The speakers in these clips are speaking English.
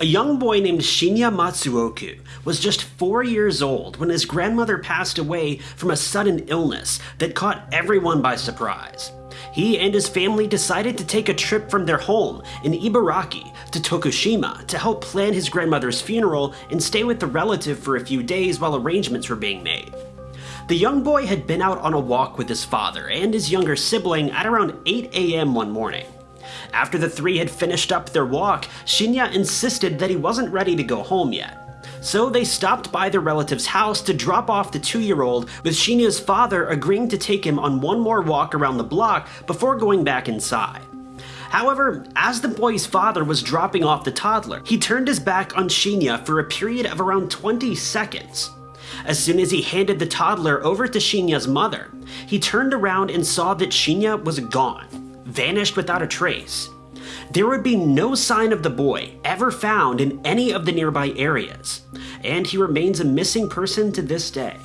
A young boy named Shinya Matsuoka was just four years old when his grandmother passed away from a sudden illness that caught everyone by surprise. He and his family decided to take a trip from their home in Ibaraki to Tokushima to help plan his grandmother's funeral and stay with the relative for a few days while arrangements were being made. The young boy had been out on a walk with his father and his younger sibling at around 8 a.m. one morning. After the three had finished up their walk, Shinya insisted that he wasn't ready to go home yet. So they stopped by their relative's house to drop off the two-year-old, with Shinya's father agreeing to take him on one more walk around the block before going back inside. However, as the boy's father was dropping off the toddler, he turned his back on Shinya for a period of around 20 seconds. As soon as he handed the toddler over to Shinya's mother, he turned around and saw that Shinya was gone vanished without a trace. There would be no sign of the boy ever found in any of the nearby areas, and he remains a missing person to this day.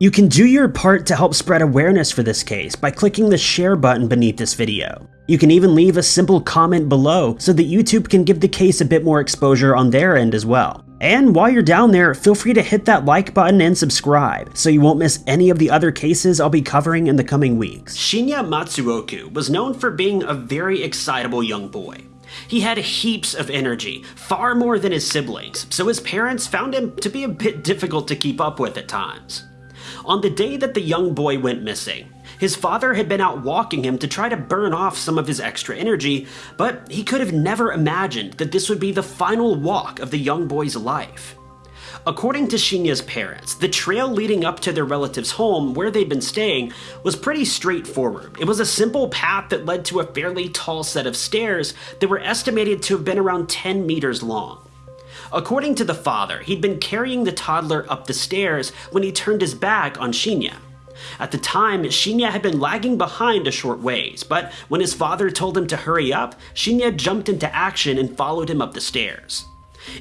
You can do your part to help spread awareness for this case by clicking the share button beneath this video. You can even leave a simple comment below so that YouTube can give the case a bit more exposure on their end as well. And while you're down there, feel free to hit that like button and subscribe so you won't miss any of the other cases I'll be covering in the coming weeks. Shinya Matsuoka was known for being a very excitable young boy. He had heaps of energy, far more than his siblings, so his parents found him to be a bit difficult to keep up with at times. On the day that the young boy went missing, his father had been out walking him to try to burn off some of his extra energy, but he could have never imagined that this would be the final walk of the young boy's life. According to Shinya's parents, the trail leading up to their relative's home where they'd been staying was pretty straightforward. It was a simple path that led to a fairly tall set of stairs that were estimated to have been around 10 meters long. According to the father, he'd been carrying the toddler up the stairs when he turned his back on Shinya. At the time, Shinya had been lagging behind a short ways, but when his father told him to hurry up, Shinya jumped into action and followed him up the stairs.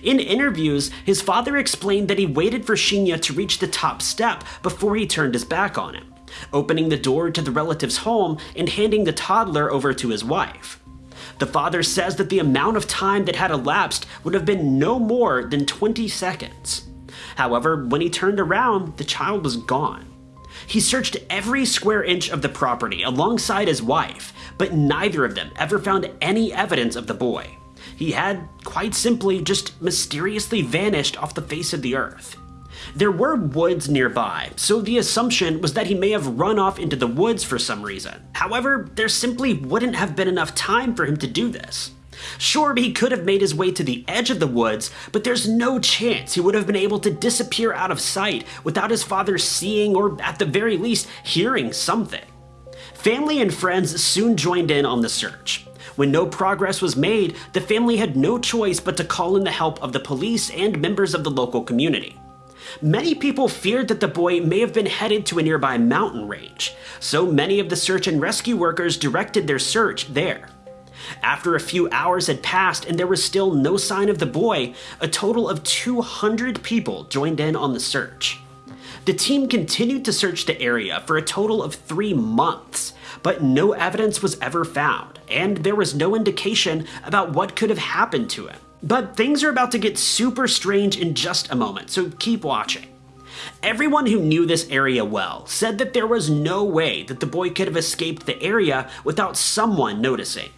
In interviews, his father explained that he waited for Shinya to reach the top step before he turned his back on him, opening the door to the relative's home and handing the toddler over to his wife. The father says that the amount of time that had elapsed would have been no more than 20 seconds. However, when he turned around, the child was gone. He searched every square inch of the property alongside his wife, but neither of them ever found any evidence of the boy. He had, quite simply, just mysteriously vanished off the face of the earth. There were woods nearby, so the assumption was that he may have run off into the woods for some reason. However, there simply wouldn't have been enough time for him to do this. Sure, he could have made his way to the edge of the woods, but there's no chance he would have been able to disappear out of sight without his father seeing or at the very least hearing something. Family and friends soon joined in on the search. When no progress was made, the family had no choice but to call in the help of the police and members of the local community. Many people feared that the boy may have been headed to a nearby mountain range, so many of the search and rescue workers directed their search there. After a few hours had passed and there was still no sign of the boy, a total of 200 people joined in on the search. The team continued to search the area for a total of three months, but no evidence was ever found, and there was no indication about what could have happened to him. But things are about to get super strange in just a moment, so keep watching. Everyone who knew this area well said that there was no way that the boy could have escaped the area without someone noticing.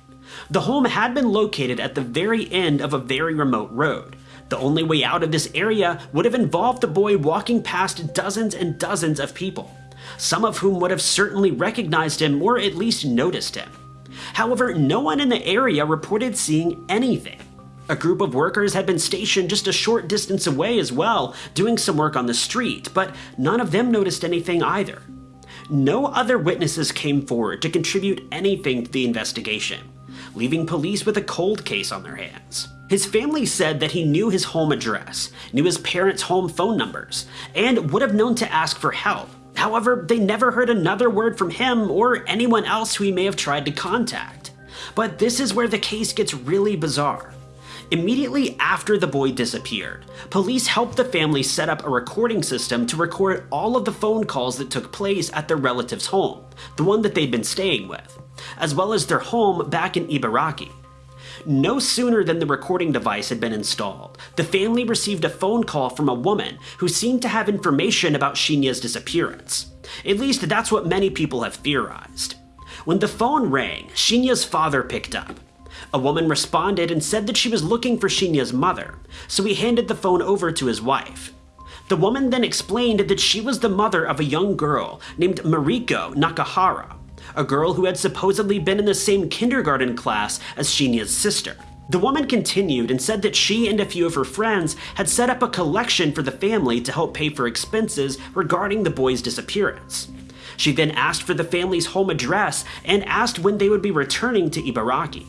The home had been located at the very end of a very remote road. The only way out of this area would have involved the boy walking past dozens and dozens of people, some of whom would have certainly recognized him or at least noticed him. However, no one in the area reported seeing anything. A group of workers had been stationed just a short distance away as well, doing some work on the street, but none of them noticed anything either. No other witnesses came forward to contribute anything to the investigation leaving police with a cold case on their hands. His family said that he knew his home address, knew his parents' home phone numbers, and would have known to ask for help. However, they never heard another word from him or anyone else who he may have tried to contact. But this is where the case gets really bizarre. Immediately after the boy disappeared, police helped the family set up a recording system to record all of the phone calls that took place at their relative's home, the one that they'd been staying with, as well as their home back in Ibaraki. No sooner than the recording device had been installed, the family received a phone call from a woman who seemed to have information about Shinya's disappearance. At least that's what many people have theorized. When the phone rang, Shinya's father picked up. A woman responded and said that she was looking for Shinya's mother, so he handed the phone over to his wife. The woman then explained that she was the mother of a young girl named Mariko Nakahara, a girl who had supposedly been in the same kindergarten class as Shinya's sister. The woman continued and said that she and a few of her friends had set up a collection for the family to help pay for expenses regarding the boy's disappearance. She then asked for the family's home address and asked when they would be returning to Ibaraki.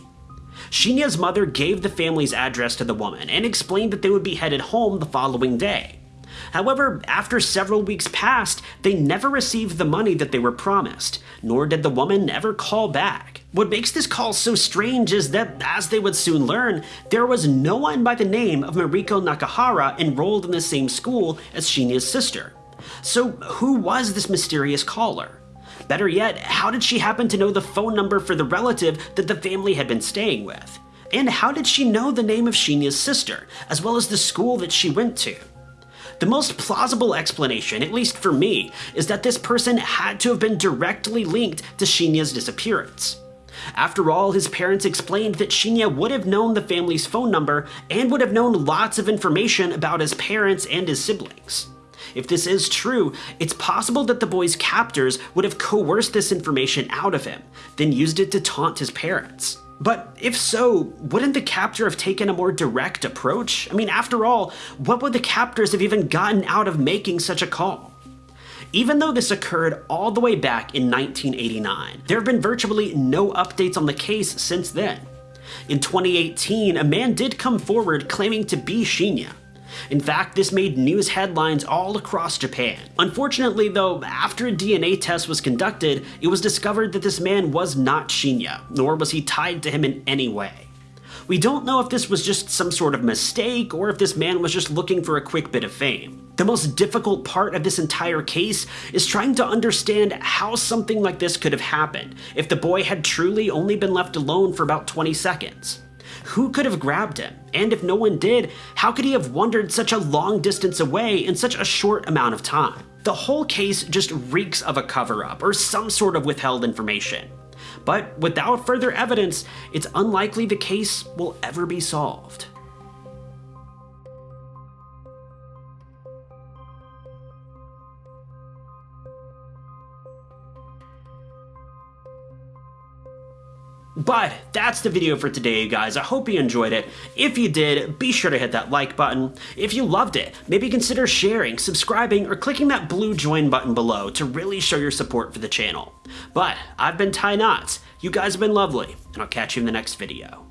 Shinya's mother gave the family's address to the woman and explained that they would be headed home the following day. However, after several weeks passed, they never received the money that they were promised, nor did the woman ever call back. What makes this call so strange is that, as they would soon learn, there was no one by the name of Mariko Nakahara enrolled in the same school as Shinya's sister. So who was this mysterious caller? Better yet, how did she happen to know the phone number for the relative that the family had been staying with? And how did she know the name of Shinya's sister, as well as the school that she went to? The most plausible explanation, at least for me, is that this person had to have been directly linked to Shinya's disappearance. After all, his parents explained that Shinya would have known the family's phone number and would have known lots of information about his parents and his siblings. If this is true, it's possible that the boy's captors would have coerced this information out of him, then used it to taunt his parents. But if so, wouldn't the captor have taken a more direct approach? I mean, after all, what would the captors have even gotten out of making such a call? Even though this occurred all the way back in 1989, there have been virtually no updates on the case since then. In 2018, a man did come forward claiming to be Shinya, in fact, this made news headlines all across Japan. Unfortunately though, after a DNA test was conducted, it was discovered that this man was not Shinya, nor was he tied to him in any way. We don't know if this was just some sort of mistake or if this man was just looking for a quick bit of fame. The most difficult part of this entire case is trying to understand how something like this could have happened if the boy had truly only been left alone for about 20 seconds. Who could have grabbed him? And if no one did, how could he have wandered such a long distance away in such a short amount of time? The whole case just reeks of a cover-up or some sort of withheld information. But without further evidence, it's unlikely the case will ever be solved. But that's the video for today, guys. I hope you enjoyed it. If you did, be sure to hit that like button. If you loved it, maybe consider sharing, subscribing, or clicking that blue join button below to really show your support for the channel. But I've been Ty Knots. You guys have been lovely, and I'll catch you in the next video.